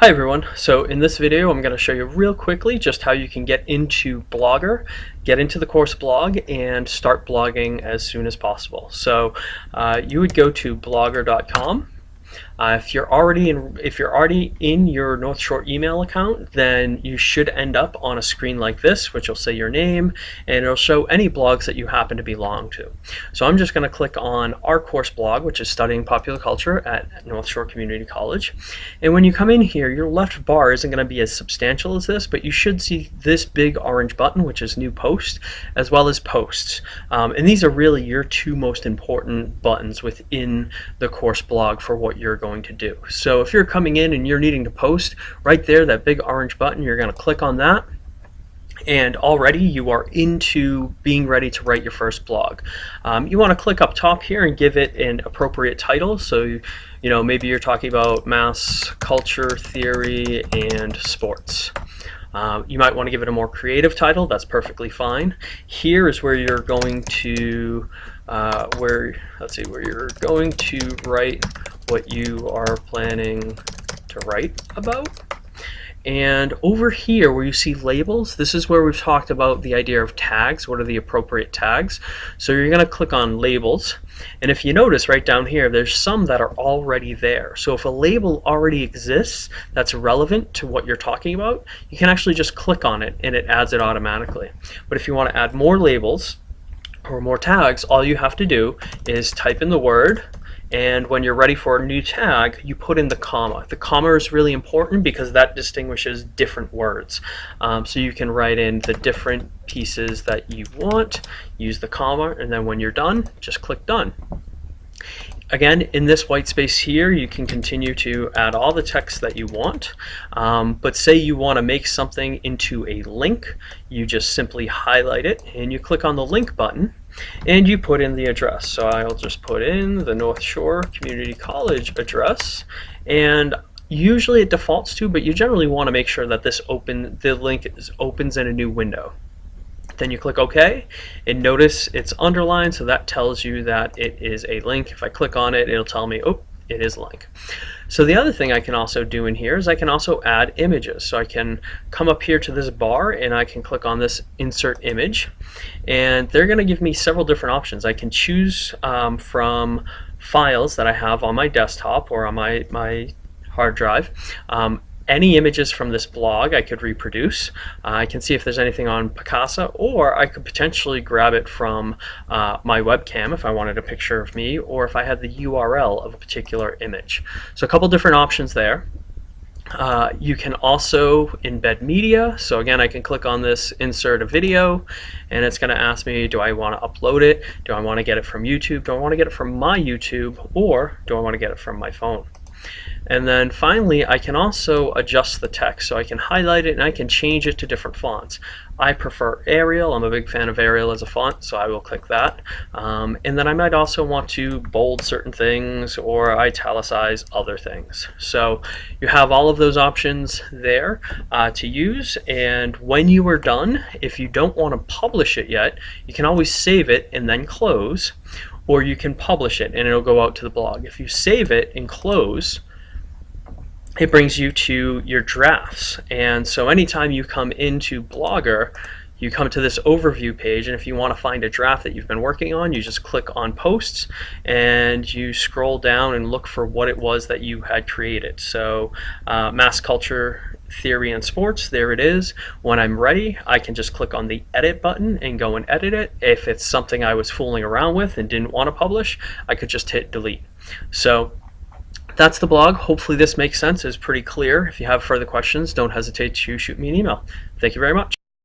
Hi everyone, so in this video I'm going to show you real quickly just how you can get into Blogger, get into the course blog, and start blogging as soon as possible. So uh, you would go to blogger.com uh, if you're already in, if you're already in your North Shore email account, then you should end up on a screen like this, which will say your name, and it'll show any blogs that you happen to belong to. So I'm just going to click on our course blog, which is studying popular culture at North Shore Community College. And when you come in here, your left bar isn't going to be as substantial as this, but you should see this big orange button, which is new post, as well as posts. Um, and these are really your two most important buttons within the course blog for what you're going going to do. So if you're coming in and you're needing to post, right there, that big orange button, you're going to click on that and already you are into being ready to write your first blog. Um, you want to click up top here and give it an appropriate title. So, you know, maybe you're talking about mass culture, theory, and sports. Uh, you might want to give it a more creative title. That's perfectly fine. Here is where you're going to, uh, where let's see, where you're going to write what you are planning to write about. And over here where you see labels, this is where we've talked about the idea of tags. What are the appropriate tags? So you're going to click on labels. And if you notice right down here, there's some that are already there. So if a label already exists that's relevant to what you're talking about, you can actually just click on it and it adds it automatically. But if you want to add more labels or more tags, all you have to do is type in the word and when you're ready for a new tag, you put in the comma. The comma is really important because that distinguishes different words. Um, so you can write in the different pieces that you want, use the comma, and then when you're done, just click done. Again, in this white space here, you can continue to add all the text that you want. Um, but say you want to make something into a link, you just simply highlight it and you click on the link button and you put in the address. So I'll just put in the North Shore Community College address and usually it defaults to, but you generally want to make sure that this open the link is, opens in a new window. Then you click OK and notice it's underlined so that tells you that it is a link. If I click on it it'll tell me oh it is link. So the other thing I can also do in here is I can also add images. So I can come up here to this bar and I can click on this insert image and they're going to give me several different options. I can choose um, from files that I have on my desktop or on my, my hard drive. Um, any images from this blog I could reproduce. Uh, I can see if there's anything on Picasa, or I could potentially grab it from uh, my webcam if I wanted a picture of me, or if I had the URL of a particular image. So a couple different options there. Uh, you can also embed media. So again, I can click on this, insert a video, and it's going to ask me, do I want to upload it? Do I want to get it from YouTube? Do I want to get it from my YouTube? Or do I want to get it from my phone? And then finally, I can also adjust the text. So I can highlight it and I can change it to different fonts. I prefer Arial. I'm a big fan of Arial as a font, so I will click that. Um, and then I might also want to bold certain things or italicize other things. So you have all of those options there uh, to use. And when you are done, if you don't want to publish it yet, you can always save it and then close or you can publish it and it'll go out to the blog. If you save it and close, it brings you to your drafts. And so anytime you come into Blogger, you come to this overview page and if you want to find a draft that you've been working on you just click on posts and you scroll down and look for what it was that you had created. So uh, mass culture theory and sports there it is. When I'm ready I can just click on the edit button and go and edit it. If it's something I was fooling around with and didn't want to publish I could just hit delete. So that's the blog. Hopefully this makes sense. It's pretty clear. If you have further questions, don't hesitate to shoot me an email. Thank you very much.